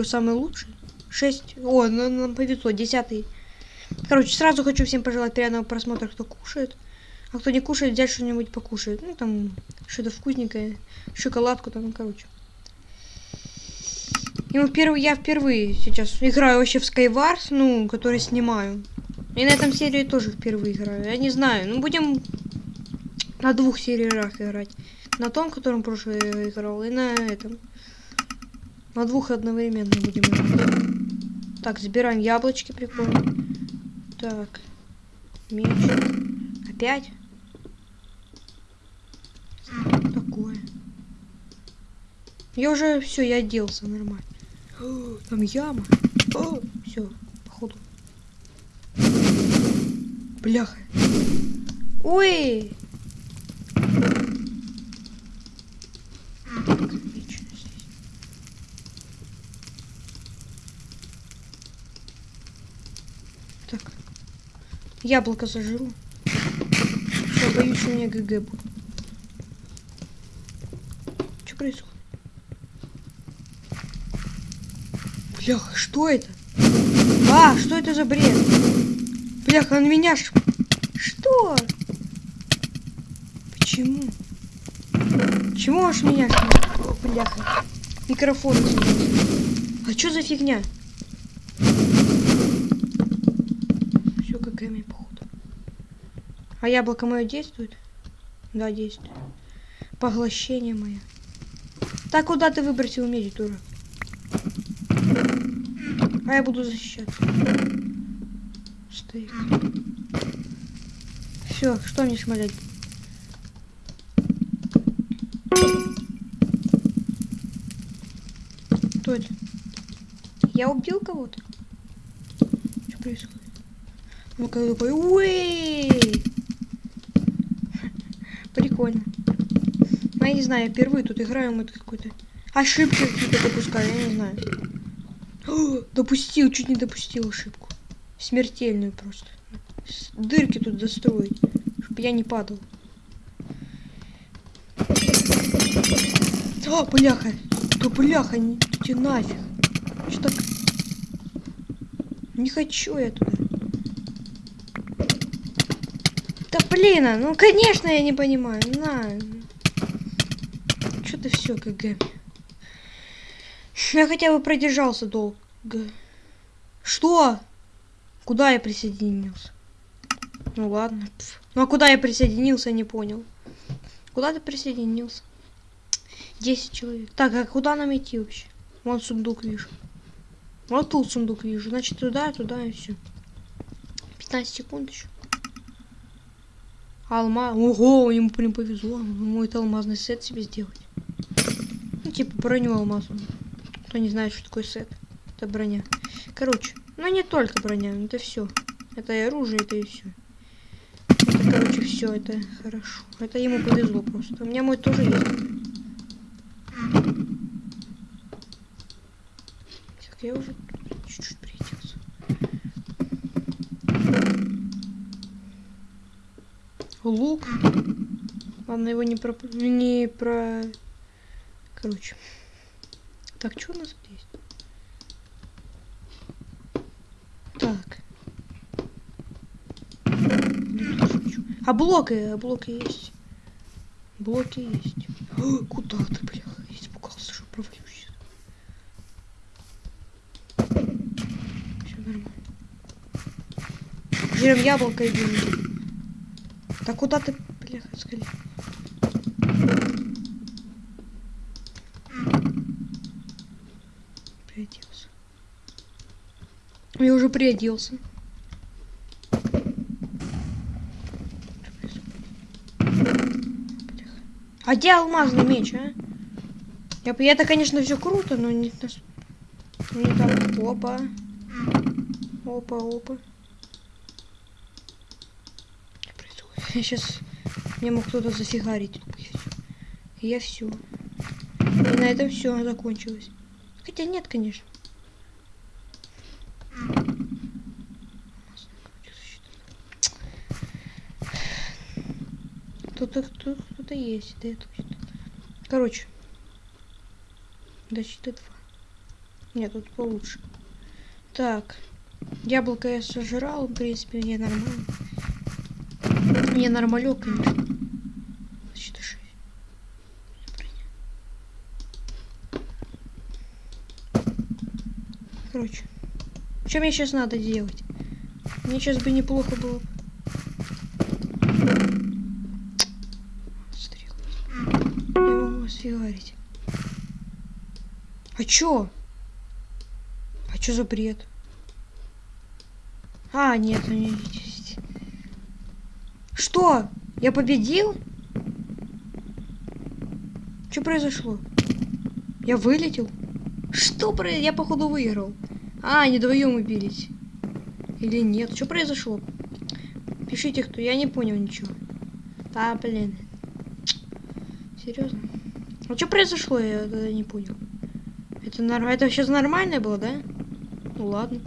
первый самый лучший. Шесть. О, ну, нам повезло, десятый. Короче, сразу хочу всем пожелать приятного просмотра, кто кушает. А кто не кушает, взять что-нибудь покушает. Ну, там, что-то вкусненькое. Шоколадку там, ну, короче. И мы первый, я впервые сейчас играю вообще в Skywars, ну, который снимаю. И на этом серии тоже впервые играю. Я не знаю, ну, будем на двух сериях играть. На том, котором прошлый играл, и на этом. На двух одновременно будем. Так, забираем яблочки, прикольно. Так. Меч. Опять? Такое. Я уже все, я оделся нормально. Там яма. все, походу. Бляха. Ой! Яблоко зажру. Все, боюсь, у меня ГГ будет. Что происходит? Бляха, что это? А, что это за бред? Бляха, он меня ш... Что? Почему? Почему аж меня ш... О, бляха. Микрофон. А что за фигня? Все КГМ, походу. А яблоко мое действует? Да, действует. Поглощение мое. Так куда ты выбросил меди, дурак? А я буду защищаться. Стоит. Все, что мне шмалять? Кто это? Я убил кого-то? Что происходит? Ну-ка, уэй! Прикольно. Ну, я не знаю, я впервые тут играю, мы какой-то... Ошибки какие-то допускаю, я не знаю. О, допустил, чуть не допустил ошибку. Смертельную просто. Дырки тут достроить, чтобы я не падал. О, бляха! Да бляха, не идите нафиг. Что так? Не хочу я туда. Да блин, а, ну конечно я не понимаю. На. Что ты все, КГ? Я хотя бы продержался долго. Что? Куда я присоединился? Ну ладно. Ну а куда я присоединился, не понял. Куда ты присоединился? 10 человек. Так, а куда нам идти вообще? Вон сундук вижу. Вот тут сундук вижу. Значит, туда, туда и все. 15 секунд еще. Алма. Ого, ему прям повезло. Мой алмазный сет себе сделать. Ну, типа броню алмазную. Кто не знает, что такое сет. Это броня. Короче, ну не только броня, это все. Это и оружие, это и все. Это, короче, все, это хорошо. Это ему повезло просто. У меня мой тоже есть. Так, я уже чуть-чуть приоделся. Лук. Ладно, его не про... Не про... Короче. Так, что у нас здесь? Так. А блоки, а блоки есть. Блоки есть. О, куда ты, бля? Испугался, что провалюсь. Все нормально. Берем яблоко и берем. Так куда ты, бля, скорее? приоделся. Я уже приоделся. А где алмазный меч, а? Я, это, конечно, все круто, но не, не так. Опа. Опа, опа. Я сейчас мне мог кто-то зафигарить. Я все. И на этом все закончилось. Хотя нет, конечно. Тут кто-то есть, да, точно. Короче. До щиты 2. Нет, тут получше. Так. Яблоко я сожрал, в принципе, мне нормально. Не нормалек, шесть. Короче. Что мне сейчас надо делать? Мне сейчас бы неплохо было. бы. Стрелы. Я могу вас фигарить. А чё? А чё за бред? А, нет, у меня есть. Что? Я победил? Что произошло? Я вылетел? Что про... Я походу выиграл. А, они вдвоем убились. Или нет? Что произошло? Пишите, кто. Я не понял ничего. Да, блин. Серьезно? А что произошло? Я тогда не понял. Это, нор... это сейчас нормально было, да? Ну ладно.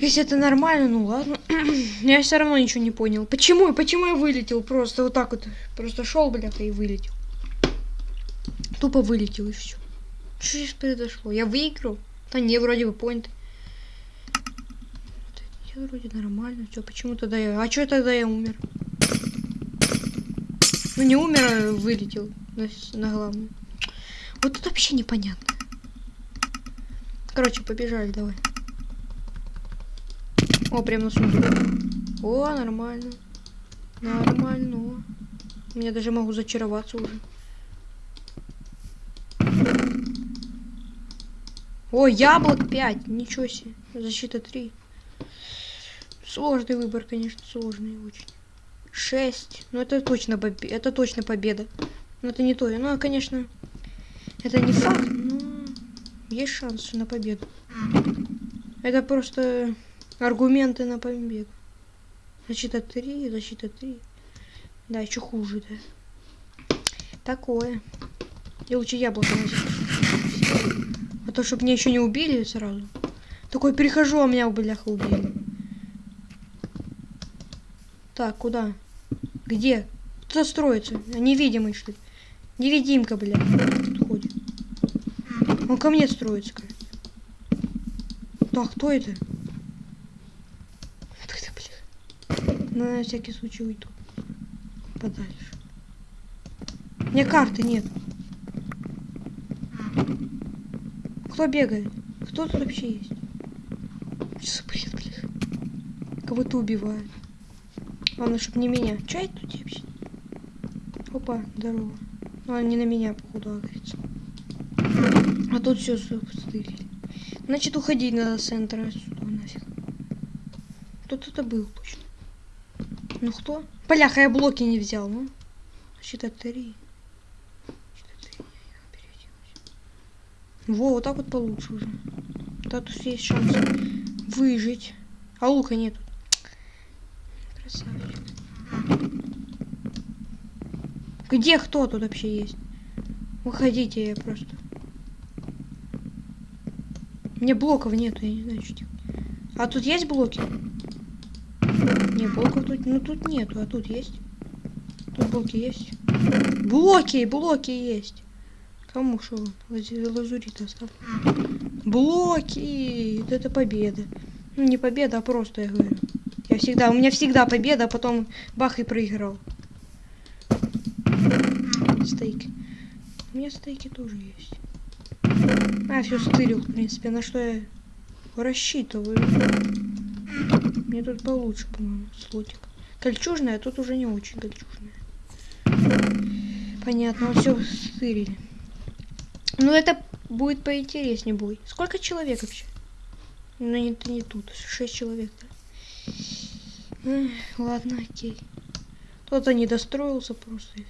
Если это нормально, ну ладно. я все равно ничего не понял. Почему? Почему я вылетел? Просто вот так вот. Просто шел, бляха, и вылетел. Тупо вылетел и все. Что здесь произошло? Я выиграл? Да не, вроде бы. Я вроде нормально. Все, почему тогда я... А что тогда я умер? Ну не умер, а вылетел на, на главную. Вот тут вообще непонятно. Короче, побежали, давай. О, прям на сундук. О, нормально. Нормально. Я даже могу зачароваться уже. О, яблок 5. Ничего себе. Защита 3. Сложный выбор, конечно, сложный очень. 6. Ну, это точно, это точно победа. Но это не то. Ну, конечно, это не факт, но есть шанс на победу. Это просто аргументы на победу. Защита 3, защита 3. Да, еще хуже, да. Такое. Я лучше яблоко возьму. А то, чтобы меня еще не убили сразу. Такой перехожу, а меня, бляха, убили. Так, куда? Где? Кто строится? А невидимый, что ли? Невидимка, бля. Тут ходит. Он ко мне строится, как. Так, кто это? Кто это, Ну, на всякий случай уйду. Подальше. У меня карты нет. Кто бегает? Кто тут вообще есть? Что за бред, блин? Кого-то убивают. Главное, чтобы не меня. Че это тут вообще? Опа, здорово. Ну, он не на меня, походу, агрится. А тут все стырили. Значит, уходить надо с центра отсюда нафиг. Кто-то был точно. Ну кто? Бляха, я блоки не взял, ну. Значит, три. Во, вот так вот получше уже. Да, тут есть шанс выжить. А лука нету. Красавчик. Где кто тут вообще есть? Выходите, я просто. Мне блоков нету, я не знаю, что делать. А тут есть блоки? Не, блоков тут, ну тут нету, а тут есть. Тут блоки есть. Блоки, блоки есть. Кому что? Лазурит оставь. Блоки! Это победа. Ну, не победа, а просто, я говорю. Я всегда, у меня всегда победа, а потом бах и проиграл. Стейки. У меня стейки тоже есть. А, все стырил, в принципе, на что я рассчитываю. Мне тут получше, по-моему, слотик. Кольчужная, а тут уже не очень кольчужная. Понятно, все стырили. Ну, это будет поинтереснее будет. Сколько человек вообще? Ну, это не тут. Шесть человек, да? ладно, окей. Кто-то не достроился просто.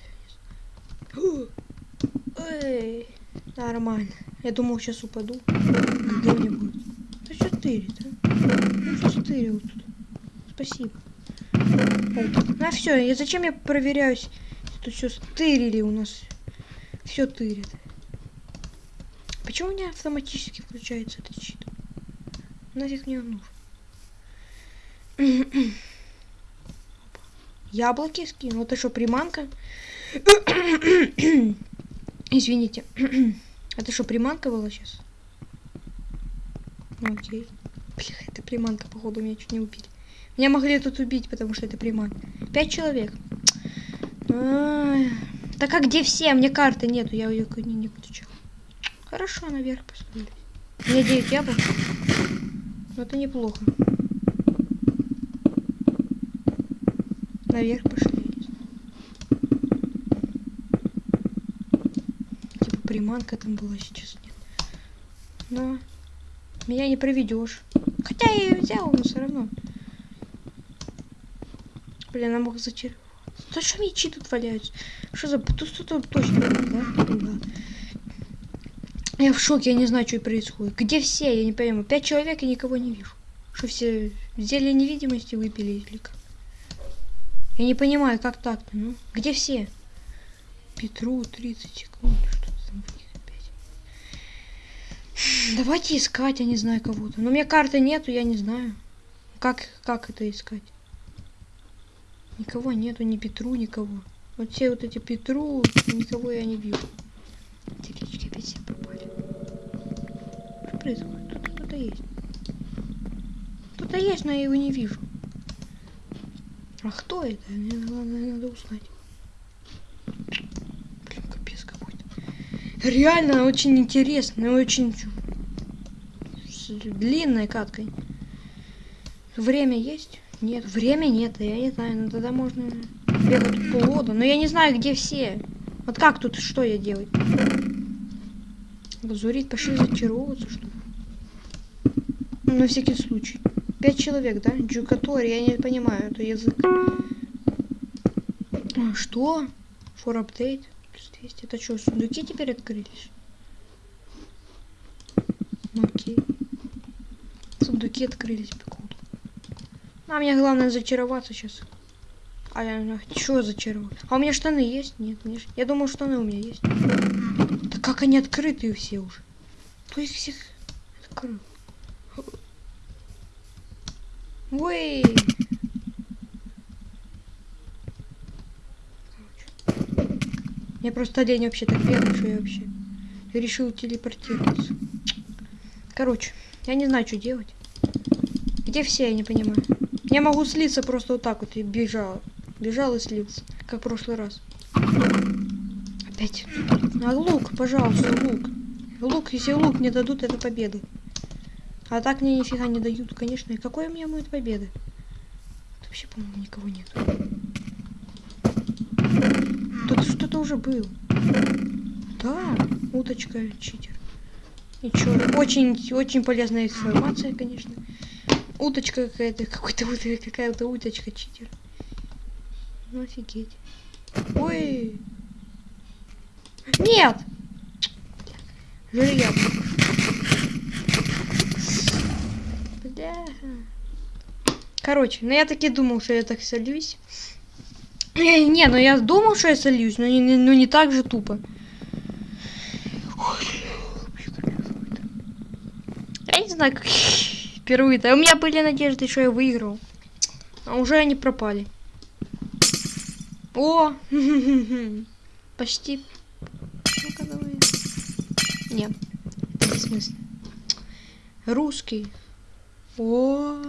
Эй, нормально. Я думал, сейчас упаду. Где-нибудь. Да что тырит, а? Ну что стырил тут? Спасибо. Вот. А все, и зачем я проверяюсь? Тут все стырили у нас. Все тырит. Почему у меня автоматически включается этот щит? Нафиг мне он нужен? Яблоки скину. Это что, приманка? Извините. Это что, приманка была сейчас? Ну окей. Бля, эта приманка, походу, меня чуть не убили. Меня могли тут убить, потому что это приманка. Пять человек. Так а где все? Мне карты нету, я ее не, не включал. Хорошо, наверх. У меня 9 яблок. Но это неплохо. Наверх пошли. Типа приманка там была сейчас нет. Но меня не проведешь. Хотя я ее взял, но все равно. Блин, она мог зачаровать. Что мечи тут валяются? Что за... Тут что-то точно, да? да? Я в шоке, я не знаю, что происходит. Где все? Я не пойму. Пять человек и никого не вижу. Что все зелье невидимости выпили или как? Я не понимаю, как так-то, ну? Где все? Петру 30 секунд. Что там в них? Давайте искать, я не знаю кого-то. Но у меня карты нету, я не знаю. Как, как это искать? Никого нету, ни Петру, никого. Вот все вот эти Петру, никого я не вижу. Телечки опять все пропали. Что происходит? Тут кто-то есть. Кто-то есть, но я его не вижу. А кто это? Мне главное надо узнать. Блин, капец какой-то. Реально очень интересно, очень с длинной каткой. Время есть? Нет, время нет, я не знаю, ну тогда можно бегать полгода. Но я не знаю, где все. Вот как тут, что я делать? Лазурит, пошли зачаровываться, что ли? Ну, на всякий случай. Пять человек, да? Джукатори, я не понимаю, это язык. А, что? For update? Плюс 200. Это что, сундуки теперь открылись? Окей. Сундуки открылись. А мне главное зачароваться сейчас. А я что зачаровать? А у меня штаны есть? Нет, мне... я думал, штаны у меня есть. Да как они открытые все уже? Кто их всех открыл? Ой! Я просто лень вообще так бегать, что я вообще решил телепортироваться. Короче, я не знаю, что делать. Где все, я не понимаю. Я могу слиться просто вот так вот и бежал. Бежал и слился, как в прошлый раз. Опять. А лук, пожалуйста, лук. Лук, если лук мне дадут, это победа. А так мне нифига не дают, конечно. И какой у меня будет победа? Тут вообще, по-моему, никого нет. Тут что-то уже было. Да, уточка, читер. И чё? Очень, очень полезная информация, конечно. Уточка какая-то, какой-то какая-то уточка, читер. Ну офигеть. Ой. Нет! Жилья. Бля. Короче, ну я таки думал, что я так сольюсь. Не, не, ну я думал, что я сольюсь, но не, но не так же тупо. Я не знаю, как впервые-то. У меня были надежды, что я выиграл. А уже они пропали. О! Почти. Ну-ка давай. Нет. В смысле? Русский. О!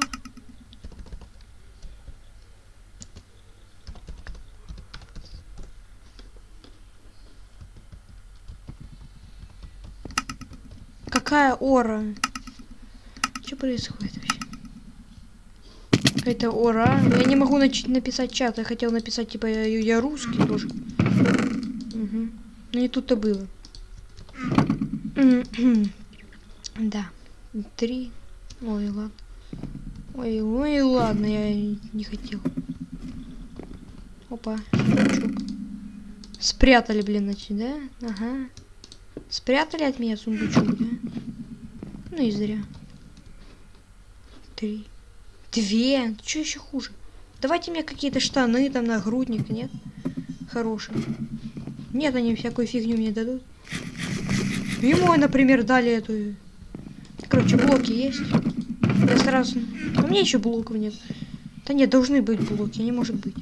Какая ора? Что происходит вообще? Какая-то ора. Я не могу нач написать чат. Я хотел написать, типа, я, я русский тоже. Угу. Ну и тут-то было. да. Три. Ой, ладно. Ой, ой, ладно, я не хотел. Опа, сундучок. Спрятали, блин, значит, да? Ага. Спрятали от меня сундучок, да? Ну и зря. Три. Две. Что еще хуже? Давайте мне какие-то штаны, там, нагрудник, нет? Хорошие. Нет, они всякую фигню мне дадут. Ему, например, дали эту... Короче, блоки есть. Я сразу... А мне еще блоков нет. Да нет, должны быть блоки, не может быть.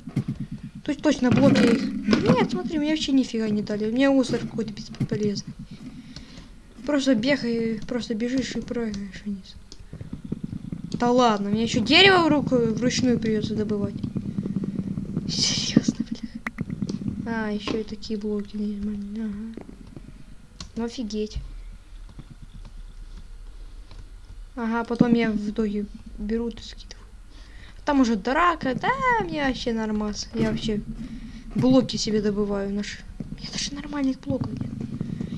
То есть точно блоки их... Нет, смотри, мне вообще нифига не дали. У меня остров какой-то бесполезный. Просто бегай, просто бежишь и прыгаешь вниз. Да ладно, мне еще дерево в руку вручную придется добывать. Серьезно, бля. А, еще и такие блоки. Ага. Ну офигеть. Ага, потом я в итоге беру и скидываю. Там уже драка, да, мне вообще нормас. Я вообще блоки себе добываю. Наш... Меня даже нормальных блоков нет.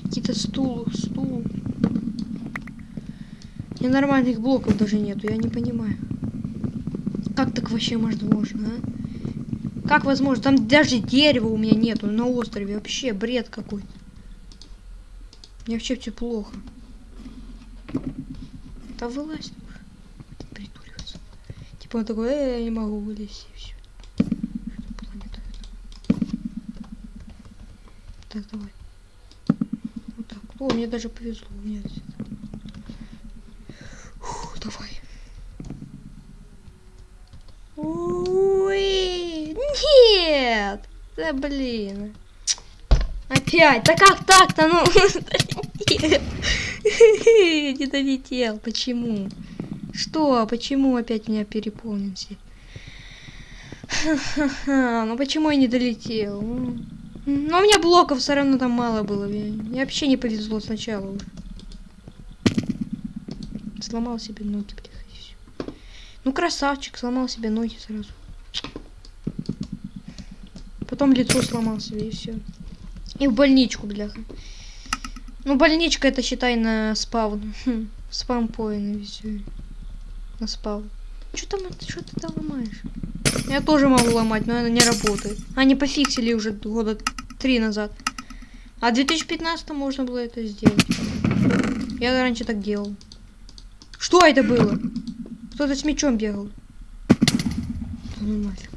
Какие-то стул, стул. У меня нормальных блоков даже нету, я не понимаю. Как так вообще возможно, а? Как возможно? Там даже дерева у меня нету на острове. Вообще бред какой-то. Мне вообще все плохо. Да вылазь притуриваться. Типа он такой, э, я не могу вылезть и все. Так, давай. Вот так. О, мне даже повезло. Нет. Фу, давай. Ой, нет! Да блин. Опять, да как так-то, ну? Не долетел, почему? Что, почему опять меня переполнен все? Ну почему я не долетел? Ну, ну, у меня блоков все равно там мало было. Мне вообще не повезло сначала. Сломал себе ноги, блядь. Ну красавчик, сломал себе ноги сразу. Потом лицо сломал себе и все. И в больничку, бляха. Ну, больничка это считай на спаун. Хм, спам поин все. На спаун. Что там, что ты там ломаешь? Я тоже могу ломать, но она не работает. Они пофиксили уже года три назад. А в 2015 можно было это сделать. Я раньше так делал. Что это было? Кто-то с мечом бегал. Да ну нафиг.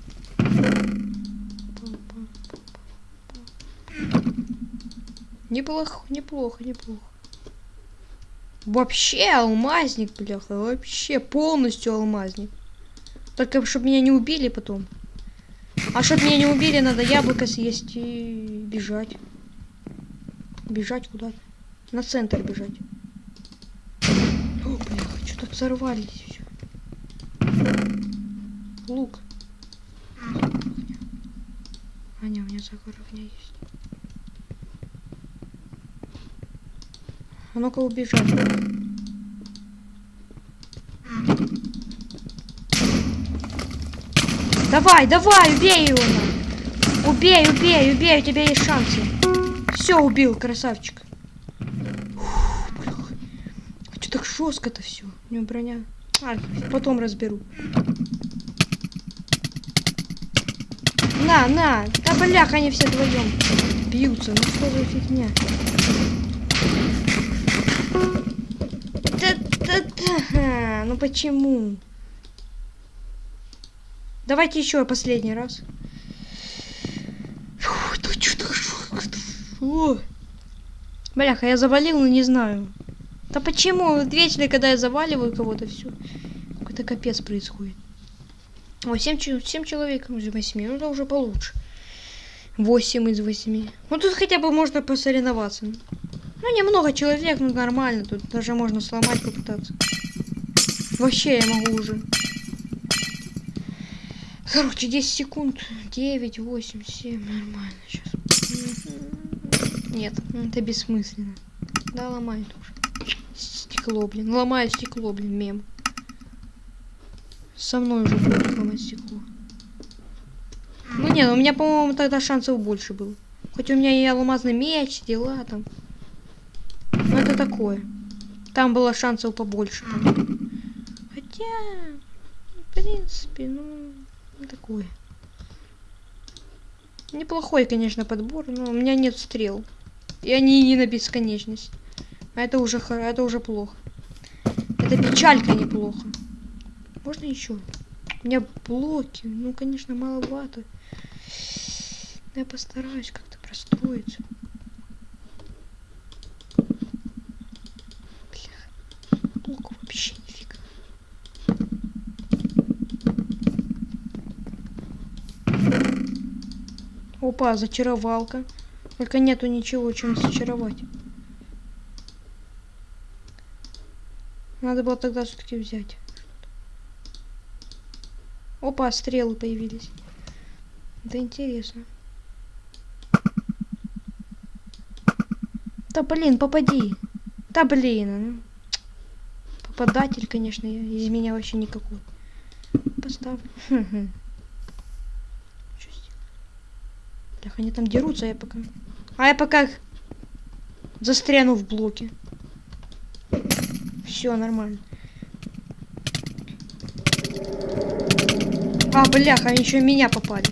Неплохо, неплохо, неплохо. Вообще алмазник, бляха, вообще полностью алмазник. Только чтобы меня не убили потом. А чтобы меня не убили, надо яблоко съесть и бежать. Бежать куда-то. На центр бежать. О, бляха, что-то взорвались все. Лук. А, не, у меня загор огня есть. А ну-ка убежал. Давай, давай, убей его. Убей, убей, убей, у тебя есть шансы. Все, убил, красавчик. а что так жестко-то все? У него броня. А, потом разберу. На, на. Да блях, они все вдвоем бьются. Ну что за фигня? Ага, ну почему? Давайте еще последний раз. Бляха, я завалил, но не знаю. Да почему? Вечно, когда я заваливаю кого-то, все. Какой-то капец происходит. О, 7, 7 человек из 8. Ну, это уже получше. 8 из 8. Ну, тут хотя бы можно посоревноваться. Ну, немного человек, ну, нормально. Тут даже можно сломать, попытаться. Вообще я могу уже. Короче, 10 секунд. 9, 8, 7. Нормально сейчас. Нет, это бессмысленно. Да, ломай тоже. Стекло, блин. Ломаю стекло, блин, мем. Со мной уже будет ломать стекло. Ну нет, у меня, по-моему, тогда шансов больше было. Хоть у меня и алмазный меч, дела там. Но это такое. Там было шансов побольше. Там. Хотя, в принципе, ну, такое. Неплохой, конечно, подбор, но у меня нет стрел. И они не на бесконечность. А это уже, это уже плохо. Это печалька неплохо. Можно еще? У меня блоки. Ну, конечно, маловато. Я постараюсь как-то простроиться. Опа, зачаровалка. Только нету ничего, чем зачаровать. Надо было тогда все-таки взять. Опа, стрелы появились. Это интересно. Да блин, попади. Да блин. ну. Попадатель, конечно, из меня вообще никакой. Поставлю. Хм-хм. Чё сделать? Бляха, они там дерутся, а я пока... А я пока застряну в блоке. Все нормально. А, бляха, они еще меня попали.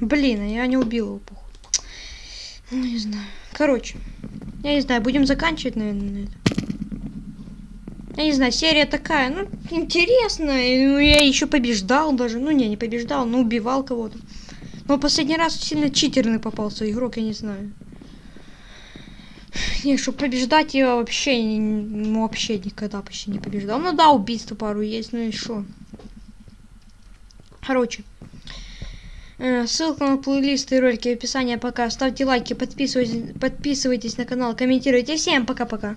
Блин, а я не убил его, похуй. Ну, не знаю. Короче, я не знаю, будем заканчивать, наверное, на этом. Я не знаю, серия такая, ну, интересная. Ну, я еще побеждал даже. Ну, не, не побеждал, но убивал кого-то. Но последний раз сильно читерный попался игрок, я не знаю. Не, чтобы побеждать я вообще, ну, вообще никогда почти не побеждал. Ну да, убийства пару есть, ну и что. Короче. э, Ссылка на плейлисты и ролики в описании. Пока. Ставьте лайки, подписывайтесь, подписывайтесь на канал, комментируйте. Всем пока-пока.